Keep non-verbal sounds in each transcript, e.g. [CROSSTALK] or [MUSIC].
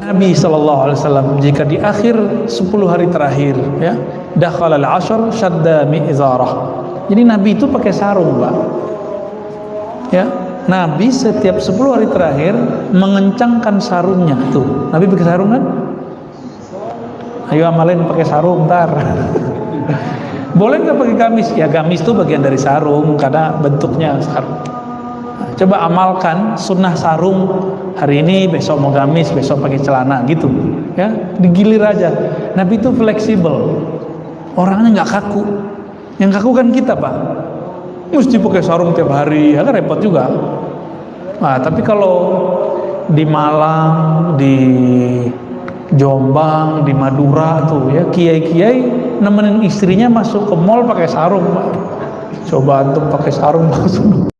Nabi Shallallahu Alaihi Wasallam jika di akhir 10 hari terakhir ya dakhal al ashar shadda mi'zarah jadi Nabi itu pakai sarung pak. Ya Nabi setiap 10 hari terakhir mengencangkan sarungnya. Tuh Nabi pakai sarung kan? Ayo amalin pakai sarung ntar. [LAUGHS] Boleh nggak pakai gamis? Ya gamis itu bagian dari sarung karena bentuknya sarung coba amalkan sunnah sarung hari ini besok mau gamis besok pakai celana gitu. Ya digilir aja. Nabi itu fleksibel. Orangnya nggak kaku. Yang kaku kan kita pak. Mesti pakai sarung tiap hari ya kan repot juga. Nah tapi kalau di Malang di Jombang di Madura tuh ya kiai-kiai nemenin istrinya masuk ke mall pakai sarung pak. Coba antum pakai sarung masuk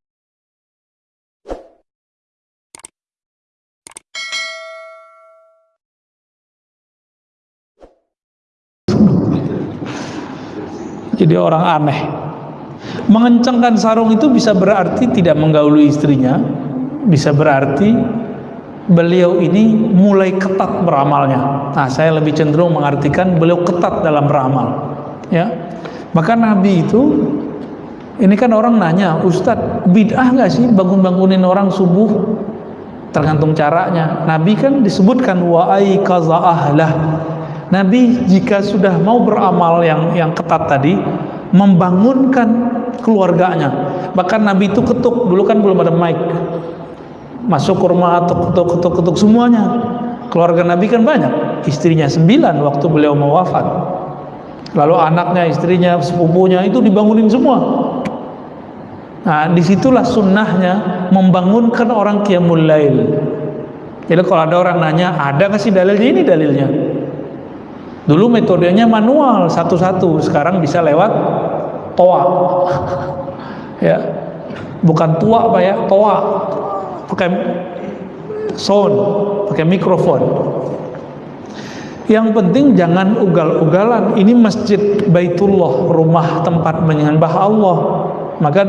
jadi orang aneh. Mengencangkan sarung itu bisa berarti tidak menggauli istrinya bisa berarti beliau ini mulai ketat beramalnya. Nah saya lebih cenderung mengartikan beliau ketat dalam beramal ya. Maka Nabi itu ini kan orang nanya Ustadz bid'ah gak sih bangun-bangunin orang subuh? Tergantung caranya. Nabi kan disebutkan wa'ai kaza ahlah Nabi jika sudah mau beramal yang yang ketat tadi membangunkan keluarganya. Bahkan Nabi itu ketuk dulu kan belum ada mic. Masuk ke rumah atau ketuk ketuk ketuk semuanya. Keluarga Nabi kan banyak. Istrinya sembilan waktu beliau mau wafat. Lalu anaknya istrinya sepupunya itu dibangunin semua. Nah di situlah sunnahnya membangunkan orang qiyamul lail. Jadi kalau ada orang nanya ada nggak sih dalilnya ini? Dalilnya Dulu metodenya manual satu-satu, sekarang bisa lewat toa. [LAUGHS] ya. Bukan tua Pak ya, toa. Pakai sound, pakai mikrofon. Yang penting jangan ugal-ugalan. Ini masjid Baitullah, rumah tempat menyembah Allah. Maka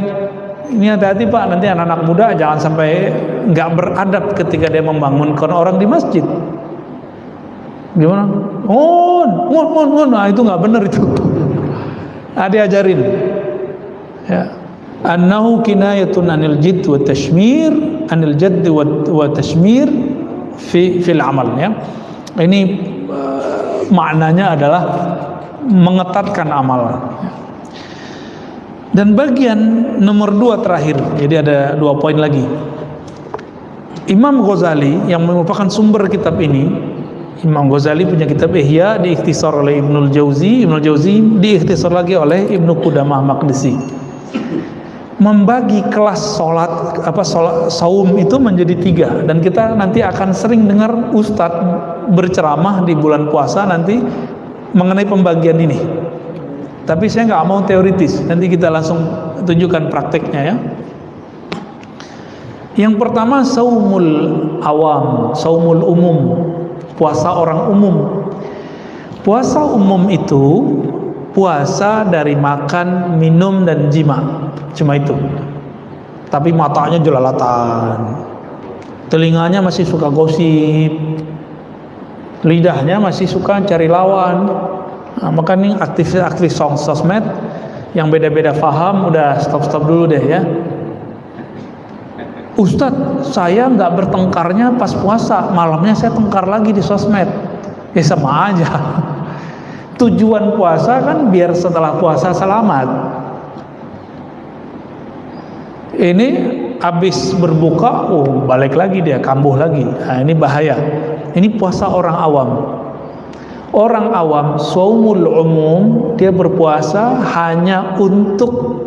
ini hati-hati Pak, nanti anak-anak muda jangan sampai nggak beradab ketika dia membangunkan orang di masjid. Gimana? On, on, on, on. Nah itu nggak benar itu. [LAUGHS] Nah, diajarin. Ya. Annahu kinayatun anil jidd wa tashmir, anil jadd wa, wa tashmir fi fil amal ya. Ini uh, maknanya adalah mengetatkan amal. Dan bagian nomor dua terakhir, jadi ada dua poin lagi. Imam Ghazali yang merupakan sumber kitab ini Imam Ghazali punya kitab Ihya diikhtisar oleh Ibnul Jauzi. Ibnul Jauzi diikhtisar lagi oleh Ibnu Qudamah Maqdisi. Membagi kelas sholat apa sholat, saum itu menjadi tiga. Dan kita nanti akan sering dengar ustadz berceramah di bulan puasa nanti mengenai pembagian ini. Tapi saya nggak mau teoritis. Nanti kita langsung tunjukkan prakteknya ya. Yang pertama saumul awam saumul umum puasa orang umum. Puasa umum itu puasa dari makan, minum dan jima. Cuma itu. Tapi matanya jelalatan. Telinganya masih suka gosip. Lidahnya masih suka cari lawan. Nah, maka nih aktif-aktif sosmed yang beda-beda faham udah stop-stop dulu deh ya Ustadz saya nggak bertengkarnya pas puasa. Malamnya saya tengkar lagi di sosmed. Ya sama aja. [LAUGHS] Tujuan puasa kan biar setelah puasa selamat. Ini habis berbuka oh balik lagi dia kambuh lagi. Nah, ini bahaya. Ini puasa orang awam. Orang awam saumul umum dia berpuasa hanya untuk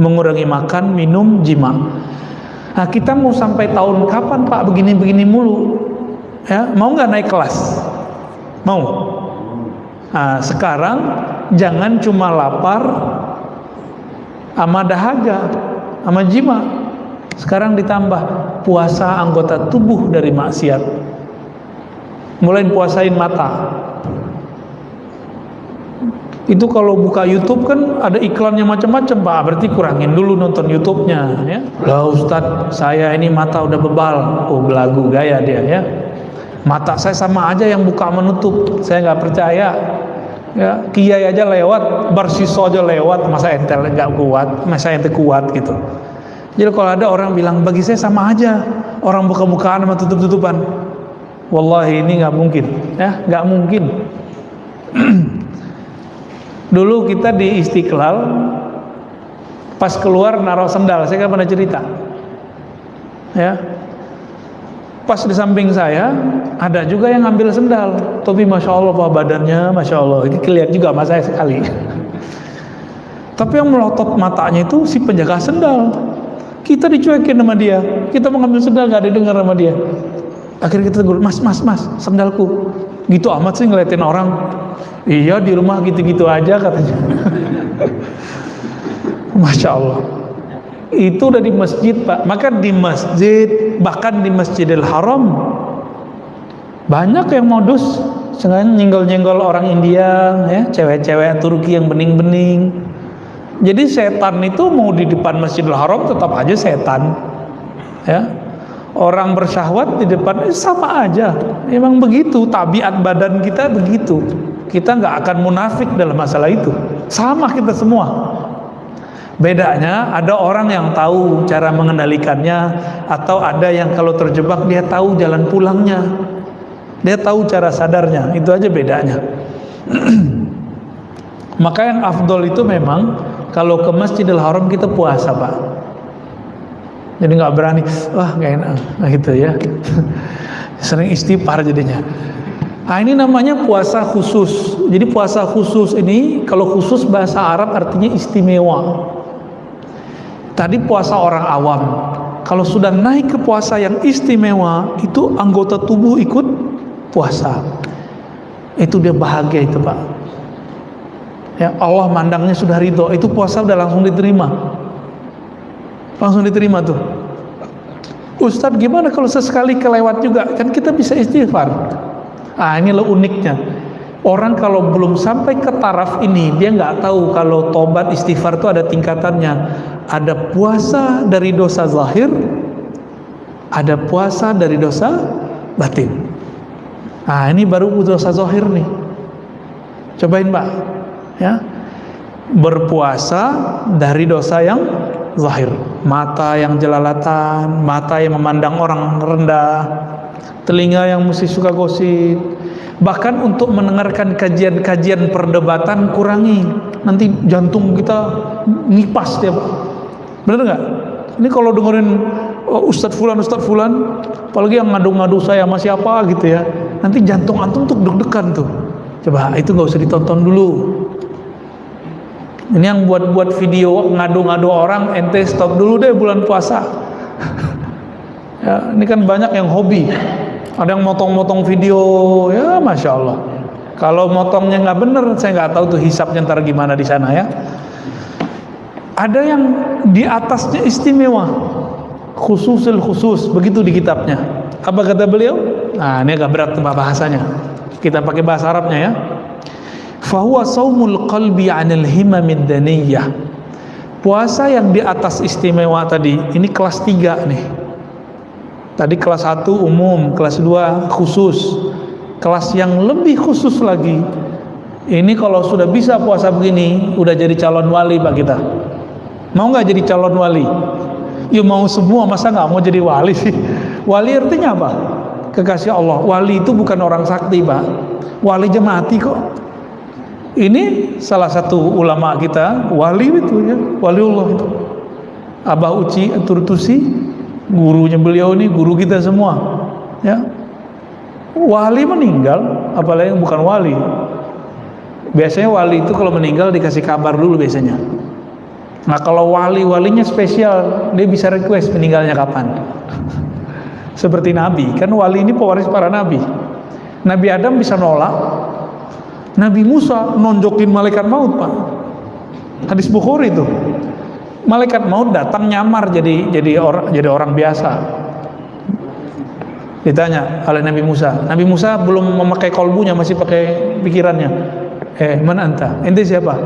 mengurangi makan minum jima Nah kita mau sampai tahun kapan Pak begini-begini mulu? Ya, mau nggak naik kelas? Mau? Nah, sekarang jangan cuma lapar sama dahaga, sama jima. Sekarang ditambah puasa anggota tubuh dari maksiat. Mulai puasain mata. Itu kalau buka YouTube kan ada iklannya macam-macam pak. Berarti kurangin dulu nonton YouTube-nya ya. Lah Ustadz saya ini mata udah bebal. Oh belagu gaya dia ya. Mata saya sama aja yang buka menutup saya nggak percaya. Ya kiai aja lewat barsiso aja lewat masa entel nggak kuat masa ente kuat gitu. Jadi kalau ada orang bilang bagi saya sama aja orang buka-bukaan sama tutup-tutupan. Wallahi ini nggak mungkin ya. Nggak mungkin [CLEARS THROAT] Dulu kita di Istiqlal pas keluar naruh sendal, saya kan pernah cerita. Ya. Pas di samping saya ada juga yang ngambil sendal. Tapi masya Allah pak badannya, masya Allah. Ini kelihatan juga mas saya sekali. [LAUGHS] Tapi yang melotot matanya itu si penjaga sendal. Kita dicuekin sama dia. Kita mau ngambil sendal nggak didengar sama dia. Akhirnya kita tegur, mas, mas, mas, sendalku. Gitu amat sih ngeliatin orang. Iya di rumah gitu-gitu aja katanya. [LAUGHS] Masya Allah. Itu udah di masjid pak. Maka di masjid bahkan di Masjidil Haram banyak yang modus sengaja nyenggol-nyenggol orang India ya cewek-cewek Turki yang bening-bening jadi setan itu mau di depan Masjidil Haram tetap aja setan ya orang bersyahwat di depan eh, sama aja memang begitu tabiat badan kita begitu kita nggak akan munafik dalam masalah itu. Sama kita semua. Bedanya ada orang yang tahu cara mengendalikannya atau ada yang kalau terjebak dia tahu jalan pulangnya. Dia tahu cara sadarnya itu aja bedanya. [CLEARS THROAT] Maka yang afdol itu memang kalau ke Masjidil Haram kita puasa pak. Jadi nggak berani wah nggak enak nah, gitu ya. [LAUGHS] Sering istighfar jadinya Nah ini namanya puasa khusus. Jadi puasa khusus ini kalau khusus bahasa Arab artinya istimewa. Tadi puasa orang awam. Kalau sudah naik ke puasa yang istimewa, itu anggota tubuh ikut puasa. Itu dia bahagia itu pak. Ya Allah mandangnya sudah ridho. Itu puasa udah langsung diterima. Langsung diterima tuh. Ustadz gimana kalau sesekali kelewat juga? Kan kita bisa istighfar. Ah ini lo uniknya. Orang kalau belum sampai ke taraf ini dia nggak tahu kalau tobat istighfar itu ada tingkatannya. Ada puasa dari dosa zahir, ada puasa dari dosa batin. Ah ini baru dosa zahir nih. Cobain mbak, ya berpuasa dari dosa yang zahir, mata yang jelalatan, mata yang memandang orang rendah, telinga yang mesti suka gosip. Bahkan untuk mendengarkan kajian-kajian perdebatan kurangi. Nanti jantung kita ngipas dia Pak. Bener nggak? Ini kalau dengerin oh, Ustadz Fulan Ustadz Fulan apalagi yang ngadu-ngadu saya sama siapa gitu ya nanti jantung antum tuh deg-degan tuh. Coba itu nggak usah ditonton dulu. Ini yang buat-buat video ngadu-ngadu orang ente stop dulu deh bulan puasa [LAUGHS] ya, ini kan banyak yang hobi. Ada yang motong-motong video. Ya masya Allah. Kalau motongnya nggak bener saya nggak tahu tuh hisapnya ntar gimana di sana ya. Ada yang di atasnya istimewa. Khususil khusus begitu di kitabnya. Apa kata beliau? Nah ini agak berat bahasanya. Kita pakai bahasa Arabnya ya. Fahuwa saumul qalbi anil himamid daniyah. Puasa yang di atas istimewa tadi ini kelas 3 nih Tadi kelas 1 umum, kelas 2 khusus. Kelas yang lebih khusus lagi. Ini kalau sudah bisa puasa begini, udah jadi calon wali Pak kita. Mau nggak jadi calon wali? Ya mau semua, masa nggak mau jadi wali sih? Wali artinya apa? Kekasih Allah. Wali itu bukan orang sakti Pak. Wali jemaati kok. Ini salah satu ulama kita, wali itu ya, wali Allah itu. Abah Uci Turtusi gurunya beliau ini guru kita semua ya. Wali meninggal apalagi yang bukan wali. Biasanya wali itu kalau meninggal dikasih kabar dulu biasanya. Nah kalau wali walinya spesial dia bisa request meninggalnya kapan. [LAUGHS] Seperti nabi kan wali ini pewaris para nabi. Nabi Adam bisa nolak nabi Musa nonjokin malaikat maut pak. Hadis Bukhari itu malaikat maut datang nyamar jadi jadi orang jadi orang biasa. Ditanya oleh Nabi Musa. Nabi Musa belum memakai kolbunya masih pakai pikirannya. Eh mana anta? Ente siapa?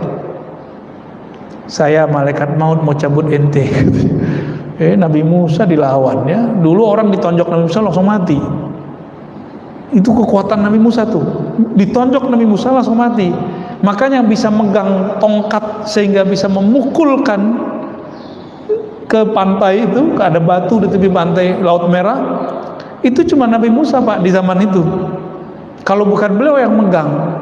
Saya malaikat maut mau cabut ente. [LAUGHS] Eh Nabi Musa dilawan ya. Dulu orang ditonjok Nabi Musa langsung mati. Itu kekuatan Nabi Musa tuh. Ditonjok Nabi Musa langsung mati. Makanya bisa megang tongkat sehingga bisa memukulkan ke pantai itu ada batu di tepi pantai Laut Merah itu cuma Nabi Musa pak di zaman itu. Kalau bukan beliau yang megang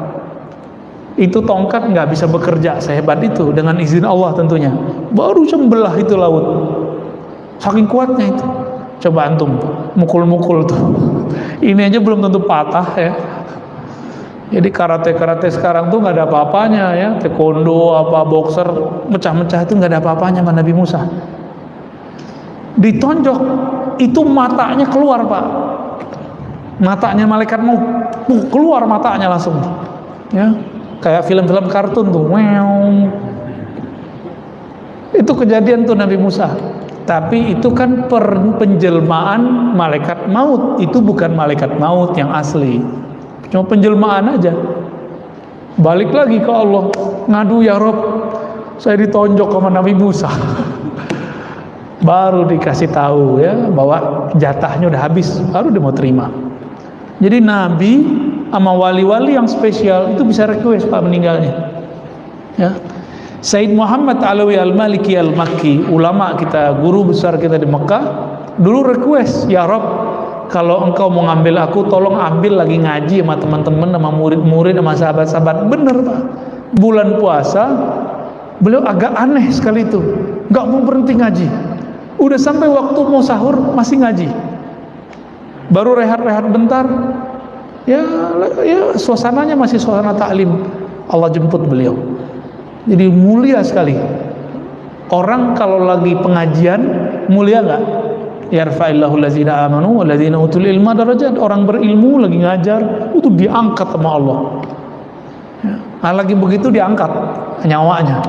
itu tongkat nggak bisa bekerja sehebat itu dengan izin Allah tentunya. Baru sembelah itu laut. Saking kuatnya itu. Coba antum mukul-mukul tuh. [LAUGHS] Ini aja belum tentu patah ya. Jadi karate-karate sekarang tuh nggak ada apa-apanya ya. Taekwondo apa boxer mecah-mecah itu nggak ada apa-apanya sama Nabi Musa ditonjok itu matanya keluar pak. Matanya malaikat mau keluar matanya langsung. Ya kayak film-film kartun tuh wow. itu kejadian tuh Nabi Musa. Tapi itu kan penjelmaan malaikat maut. Itu bukan malaikat maut yang asli. Cuma penjelmaan aja. Balik lagi ke Allah. Ngadu ya Rob saya ditonjok sama Nabi Musa [LAUGHS] baru dikasih tahu ya bahwa jatahnya udah habis baru dia mau terima. Jadi Nabi sama wali-wali yang spesial itu bisa request Pak meninggalnya. Ya. Said Muhammad Alawi Al-Maliki Al-Makki ulama kita guru besar kita di Mekah dulu request ya Rob kalau engkau mau ngambil aku tolong ambil lagi ngaji sama teman-teman sama murid-murid sama sahabat-sahabat. Bener Pak. Bulan puasa beliau agak aneh sekali itu. Nggak mau berhenti ngaji udah sampai waktu mau sahur masih ngaji. Baru rehat-rehat bentar ya ya suasananya masih suasana taklim. Allah jemput beliau. Jadi mulia sekali. Orang kalau lagi pengajian mulia nggak? Yarfa'illahu allazina amanu wallazina utul ilma darajat. Orang berilmu lagi ngajar itu diangkat sama Allah. Nah, lagi begitu diangkat nyawanya.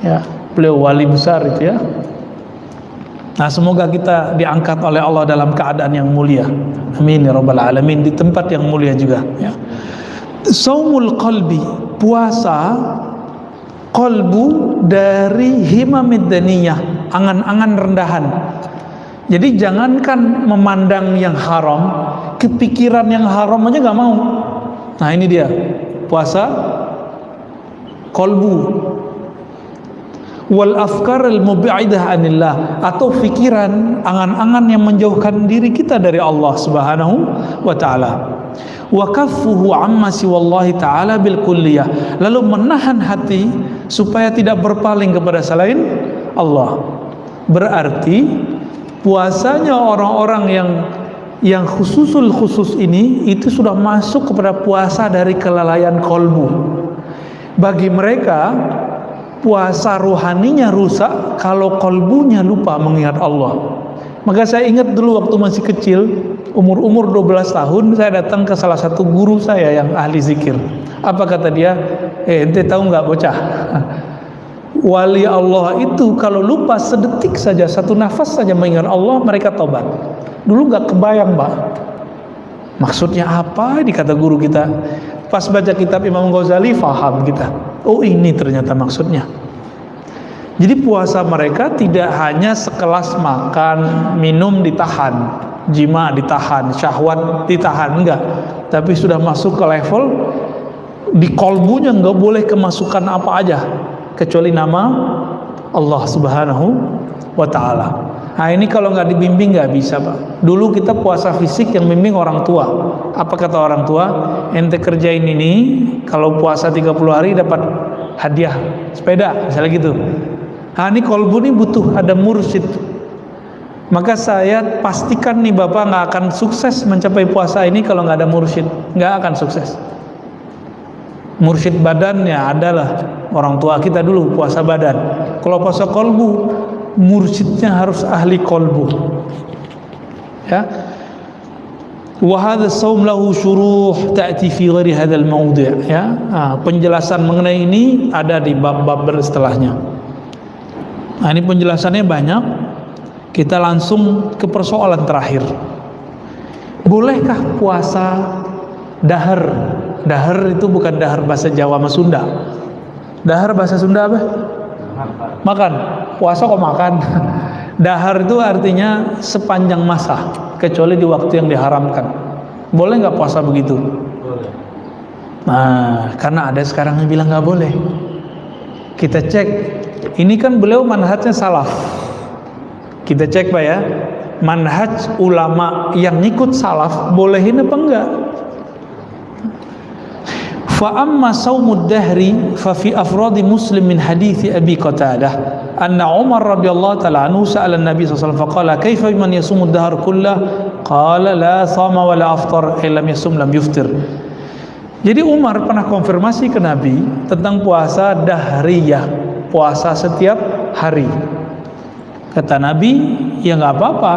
Ya beliau wali besar itu ya Nah semoga kita diangkat oleh Allah dalam keadaan yang mulia. Amin ya rabbal alamin di tempat yang mulia juga. Ya. Saumul qalbi puasa kolbu dari himamid daniyah angan-angan rendahan. Jadi jangankan memandang yang haram, kepikiran yang haram aja nggak mau. Nah ini dia puasa kolbu wal afkar al mubi'idah anillah. Atau pikiran angan-angan yang menjauhkan diri kita dari Allah Subhanahu wa taala. Wa kaffuhu amma siwallahi taala bil kulliyah. Lalu menahan hati supaya tidak berpaling kepada selain Allah. Berarti puasanya orang-orang yang yang khususul khusus ini itu sudah masuk kepada puasa dari kelalaian kolbu. Bagi mereka puasa rohaninya rusak kalau kolbunya lupa mengingat Allah. Maka saya ingat dulu waktu masih kecil umur-umur 12 tahun saya datang ke salah satu guru saya yang ahli zikir. Apa kata dia? Eh ente tahu nggak bocah? [LAUGHS] Wali Allah itu kalau lupa sedetik saja satu nafas saja mengingat Allah mereka tobat. Dulu nggak kebayang mbak. Maksudnya apa? Ini kata guru kita pas baca kitab Imam Ghazali faham kita. Oh ini ternyata maksudnya. Jadi puasa mereka tidak hanya sekelas makan minum ditahan jima ditahan syahwat ditahan enggak. Tapi sudah masuk ke level di kolbunya enggak boleh kemasukan apa aja kecuali nama Allah subhanahu wa ta'ala Nah ini kalau nggak dibimbing nggak bisa pak. Dulu kita puasa fisik yang bimbing orang tua. Apa kata orang tua? Ente kerjain ini, kalau puasa 30 hari dapat hadiah sepeda, misalnya gitu. Nah ini kolbu ini butuh ada mursyid. Maka saya pastikan nih bapak nggak akan sukses mencapai puasa ini kalau nggak ada mursyid, nggak akan sukses. Mursyid badannya adalah orang tua kita dulu puasa badan. Kalau puasa kolbu mursyidnya harus ahli kolbu. Ya. Wahada saum lahu syuruh ta'ti fi ghairi hadzal mawdi' ya. Nah, penjelasan mengenai ini ada di bab-bab setelahnya. Nah ini penjelasannya banyak. Kita langsung ke persoalan terakhir. Bolehkah puasa dahar? Dahar itu bukan dahar bahasa Jawa sama Sunda. Dahar bahasa Sunda apa? Makan. Puasa kok makan. [LAUGHS] Dahar itu artinya sepanjang masa, kecuali di waktu yang diharamkan. Boleh nggak puasa begitu? Boleh. Nah, karena ada sekarang yang bilang nggak boleh. Kita cek, ini kan beliau manhajnya salaf. Kita cek pak ya, manhaj ulama yang ngikut salaf bolehin apa enggak? Dahri fa fi afradi Muslim min hadits Abi Qatadah. Anna Umar radhiyallahu taala anhu sa'ala Nabi sallallahu alaihi wasallam faqala kaifa man yasumu ad-dahr kullah qala la sama wa la aftar illa yasum lam yuftir. Jadi Umar pernah konfirmasi ke Nabi tentang puasa dahriyah, puasa setiap hari. Kata Nabi, ya nggak apa-apa,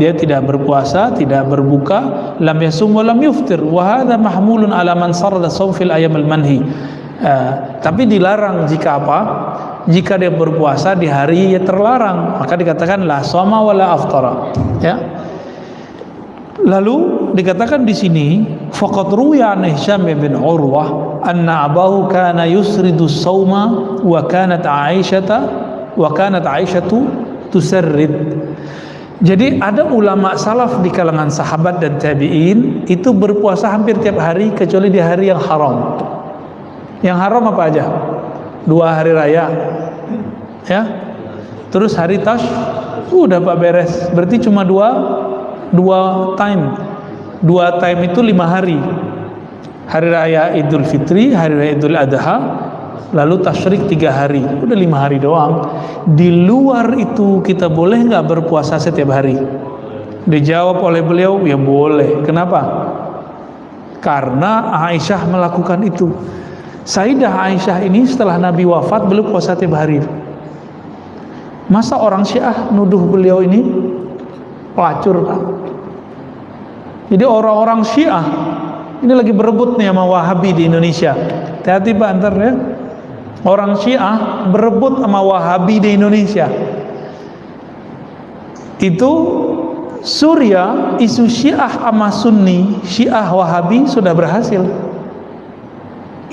dia tidak berpuasa, tidak berbuka, lam yasum wa lam yuftir. Wa hadha mahmulun ala man sarada fil ayam al-manhi. Uh, tapi dilarang jika apa? Jika dia berpuasa di hari yang terlarang, maka dikatakan la soma wala aftara. Ya. Lalu dikatakan di sini faqad ruya an Hisham bin Urwah anna abahu kana yusridu sauma wa kanat Aisyata wa kanat Aisyatu tusarrid jadi ada ulama salaf di kalangan sahabat dan tabi'in itu berpuasa hampir tiap hari kecuali di hari yang haram. Yang haram apa aja? Dua hari raya. Ya. Terus hari tash udah Pak beres. Berarti cuma dua dua time. Dua time itu lima hari. Hari raya Idul Fitri, hari raya Idul Adha, lalu tasyrik tiga hari. Udah lima hari doang. Di luar itu kita boleh nggak berpuasa setiap hari? Dijawab oleh beliau ya boleh. Kenapa? Karena Aisyah melakukan itu. Sayyidah Aisyah ini setelah Nabi wafat beliau puasa tiap hari. Masa orang Syiah nuduh beliau ini? Pelacur Pak. Jadi orang-orang Syiah ini lagi berebut nih sama Wahabi di Indonesia. Hati-hati Pak antar ya orang Syiah berebut sama Wahabi di Indonesia. Itu Surya isu Syiah sama Sunni Syiah Wahabi sudah berhasil.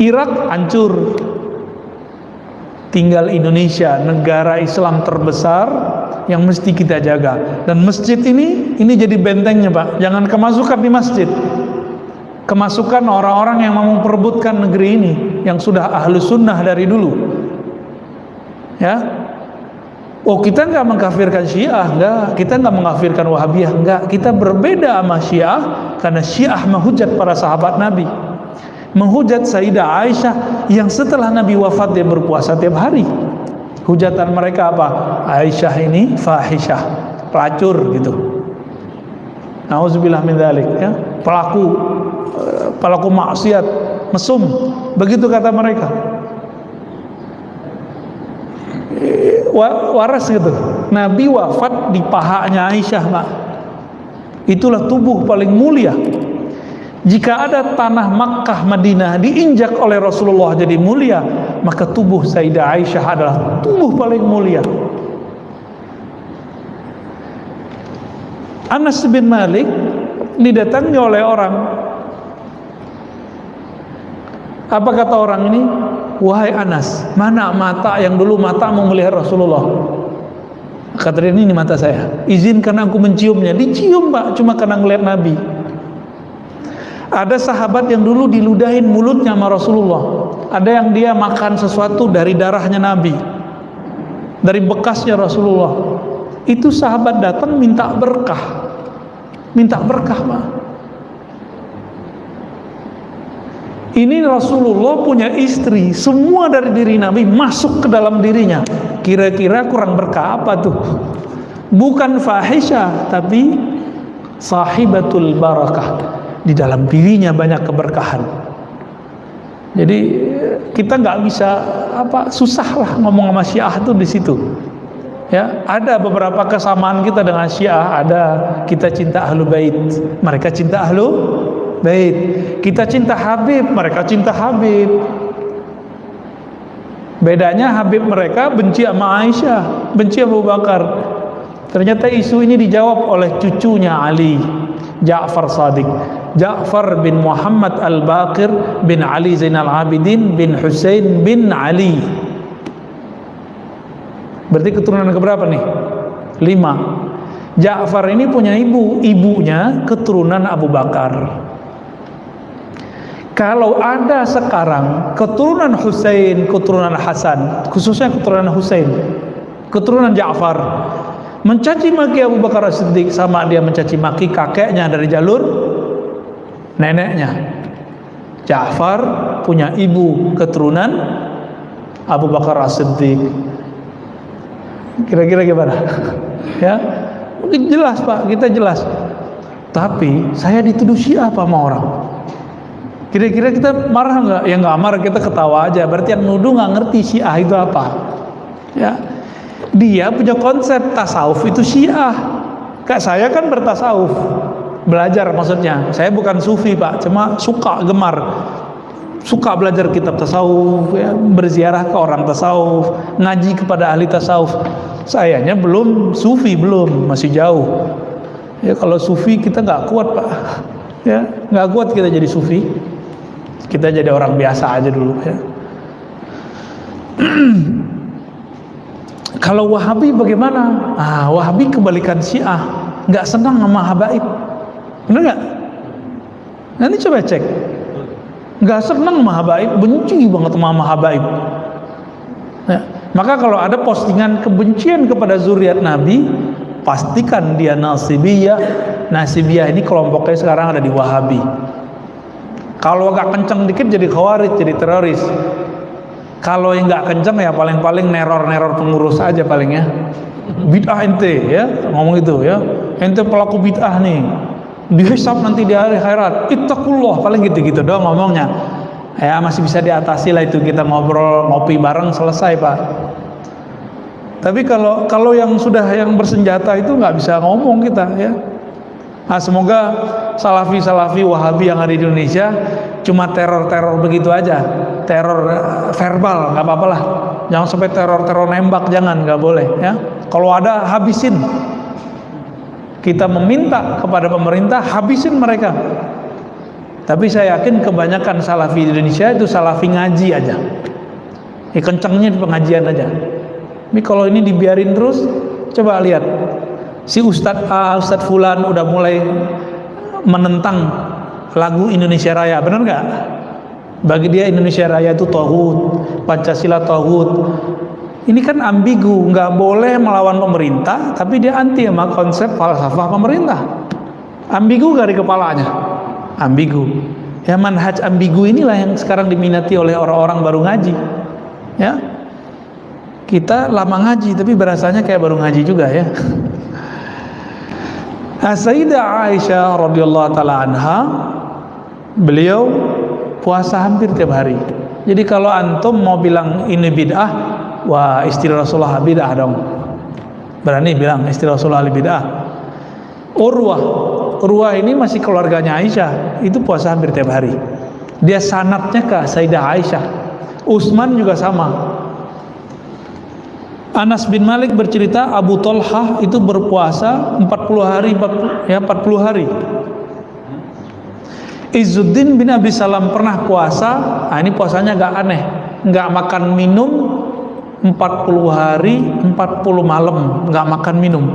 Irak hancur. Tinggal Indonesia negara Islam terbesar yang mesti kita jaga. Dan masjid ini ini jadi bentengnya Pak. Jangan kemasukan di masjid kemasukan orang-orang yang mau memperebutkan negeri ini yang sudah ahlu sunnah dari dulu. Ya? Oh kita nggak mengkafirkan syiah enggak kita nggak mengkafirkan wahabiyah enggak kita berbeda sama syiah karena syiah menghujat para sahabat nabi. Menghujat Sayyidah Aisyah yang setelah Nabi wafat dia berpuasa tiap hari. Hujatan mereka apa? Aisyah ini fahisyah pelacur gitu. Nauzubillah min dzalik ya. Pelaku pelaku maksiat mesum. Begitu kata mereka. Waras gitu. Nabi wafat di pahanya Aisyah Pak itulah tubuh paling mulia. Jika ada tanah Makkah Madinah diinjak oleh Rasulullah jadi mulia maka tubuh Sayyidah Aisyah adalah tubuh paling mulia. Anas bin Malik didatangi oleh orang apa kata orang ini? Wahai Anas, mana mata yang dulu mata mau melihat Rasulullah? Kata dia, ini mata saya. Izinkan aku menciumnya. Dicium pak, cuma karena ngeliat Nabi. Ada sahabat yang dulu diludahin mulutnya sama Rasulullah. Ada yang dia makan sesuatu dari darahnya Nabi. Dari bekasnya Rasulullah. Itu sahabat datang minta berkah. Minta berkah pak. Ini Rasulullah punya istri, semua dari diri Nabi masuk ke dalam dirinya. Kira-kira kurang berkah apa tuh? Bukan fahisha, tapi sahibatul barakah. Di dalam dirinya banyak keberkahan. Jadi kita nggak bisa apa susah lah ngomong sama Syiah tuh di situ. Ya, ada beberapa kesamaan kita dengan Syiah, ada kita cinta Ahlu Bait, mereka cinta Ahlu Baik, kita cinta Habib, mereka cinta Habib. Bedanya Habib mereka benci sama Aisyah, benci Abu Bakar. Ternyata isu ini dijawab oleh cucunya Ali, Ja'far Sadiq. Ja'far bin Muhammad Al-Baqir bin Ali Zainal Abidin bin Hussein bin Ali berarti keturunan keberapa nih? lima Ja'far ini punya ibu ibunya keturunan Abu Bakar kalau ada sekarang keturunan Hussein, keturunan Hasan, khususnya keturunan Hussein, keturunan Ja'far, mencaci maki Abu Bakar Siddiq sama dia mencaci maki kakeknya dari jalur neneknya. Ja'far punya ibu keturunan Abu Bakar Siddiq. Kira-kira gimana? [LAUGHS] ya, mungkin jelas Pak, kita jelas. Tapi saya dituduh Syiah apa sama orang? Kira-kira kita marah nggak? Ya nggak marah, kita ketawa aja. Berarti yang nuduh nggak ngerti Syiah itu apa. Ya, dia punya konsep tasawuf itu Syiah. Kayak saya kan bertasawuf, belajar maksudnya. Saya bukan sufi pak, cuma suka gemar, suka belajar kitab tasawuf, ya, berziarah ke orang tasawuf, ngaji kepada ahli tasawuf. Sayanya belum sufi belum, masih jauh. Ya kalau sufi kita nggak kuat pak, ya nggak kuat kita jadi sufi kita jadi orang biasa aja dulu ya [CLEARS THROAT] kalau Wahabi bagaimana? Ah, Wahabi kebalikan Syiah, nggak senang sama habaib, benar nggak? Nanti coba cek, nggak senang sama habaib, benci banget sama habaib. Ya. Maka kalau ada postingan kebencian kepada zuriat Nabi, pastikan dia nasibiyah. Nasibiyah ini kelompoknya sekarang ada di Wahabi. Kalau agak kenceng dikit jadi khawarij, jadi teroris. Kalau yang nggak kenceng ya paling-paling neror-neror pengurus aja paling ya. Bid'ah ente ya, ngomong itu ya. Ente pelaku bid'ah nih. Dihisap nanti di hari akhirat. Ittaqullah paling gitu-gitu doang ngomongnya. Ya masih bisa diatasi lah itu kita ngobrol ngopi bareng selesai pak. Tapi kalau kalau yang sudah yang bersenjata itu nggak bisa ngomong kita ya. Nah, semoga salafi-salafi wahabi yang ada di Indonesia cuma teror-teror begitu aja. Teror eh, verbal, nggak apa-apa lah. Jangan sampai teror-teror nembak, jangan, nggak boleh. ya. Kalau ada, habisin. Kita meminta kepada pemerintah, habisin mereka. Tapi saya yakin kebanyakan salafi di Indonesia itu salafi ngaji aja. Ya, kencengnya di pengajian aja. Tapi kalau ini dibiarin terus, coba lihat si Ustadz A, Ustadz Fulan udah mulai menentang lagu Indonesia Raya, benar nggak? Bagi dia Indonesia Raya itu tohut, Pancasila tohut. Ini kan ambigu, nggak boleh melawan pemerintah, tapi dia anti sama konsep falsafah pemerintah. Ambigu dari kepalanya, ambigu. Ya manhaj ambigu inilah yang sekarang diminati oleh orang-orang baru ngaji. Ya, kita lama ngaji, tapi berasanya kayak baru ngaji juga ya. Nah, Sayyidah Aisyah radhiyallahu taala anha beliau puasa hampir tiap hari. Jadi kalau antum mau bilang ini bid'ah, wah istri Rasulullah bid'ah dong. Berani bilang istri Rasulullah bid'ah. Urwah, Urwah ini masih keluarganya Aisyah, itu puasa hampir tiap hari. Dia sanatnya ke Sayyidah Aisyah. Utsman juga sama. Anas bin Malik bercerita Abu Talhah itu berpuasa 40 hari 40, ya 40 hari. Izzuddin bin Abi Salam pernah puasa, nah ini puasanya agak aneh, nggak makan minum 40 hari 40 malam. Nggak makan minum.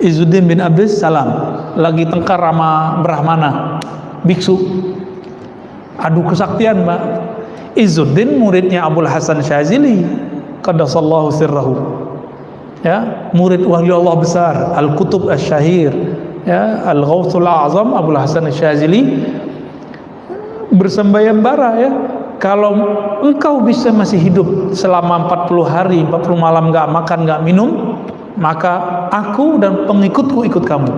Izzuddin bin Abi Salam. Lagi tengkar sama Brahmana. Biksu. Adu kesaktian mbak. Izzuddin muridnya Abdul Hasan Syazili qaddasallahu sirrahu. Ya murid wali Allah besar al-kutub asy-syahir ya al-ghauthul azam Abu Hasan Syazili bersembayang bara ya kalau engkau bisa masih hidup selama 40 hari 40 malam nggak makan nggak minum maka aku dan pengikutku ikut kamu.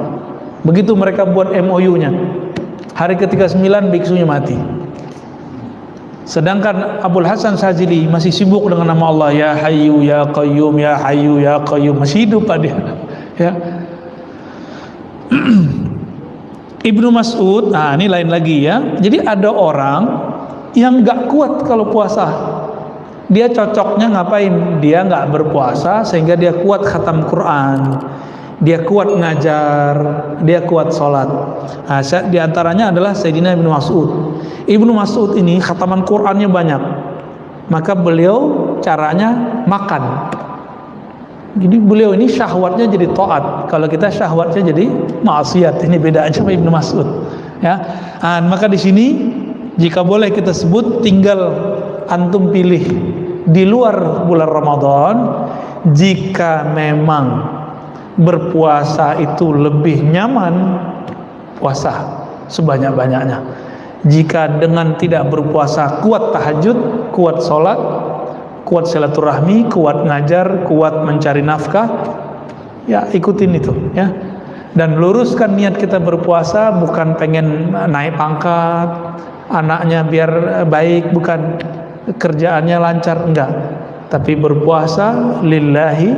Begitu mereka buat MOU nya hari ketiga 9 biksunya mati Sedangkan Abdul Hasan Sajili masih sibuk dengan nama Allah ya Hayyu ya Qayyum ya Hayyu ya Qayyum masih hidup pada ya. [CLEARS THROAT] Ibnu Mas'ud, nah ini lain lagi ya. Jadi ada orang yang nggak kuat kalau puasa. Dia cocoknya ngapain? Dia nggak berpuasa sehingga dia kuat khatam Quran. Dia kuat ngajar, dia kuat sholat. Nah, di antaranya adalah Sayyidina Ibnu Mas'ud. Ibnu Mas'ud ini khataman Qur'annya banyak. Maka beliau caranya makan. Jadi beliau ini syahwatnya jadi taat. Kalau kita syahwatnya jadi maksiat. Ini beda aja sama Ibnu Mas'ud. Ya. Nah, maka di sini jika boleh kita sebut tinggal antum pilih di luar bulan Ramadan jika memang berpuasa itu lebih nyaman puasa sebanyak-banyaknya. Jika dengan tidak berpuasa kuat tahajud kuat sholat kuat silaturahmi kuat ngajar kuat mencari nafkah ya ikutin itu ya. Dan luruskan niat kita berpuasa bukan pengen naik pangkat anaknya biar baik bukan. Kerjaannya lancar enggak. Tapi berpuasa lillahi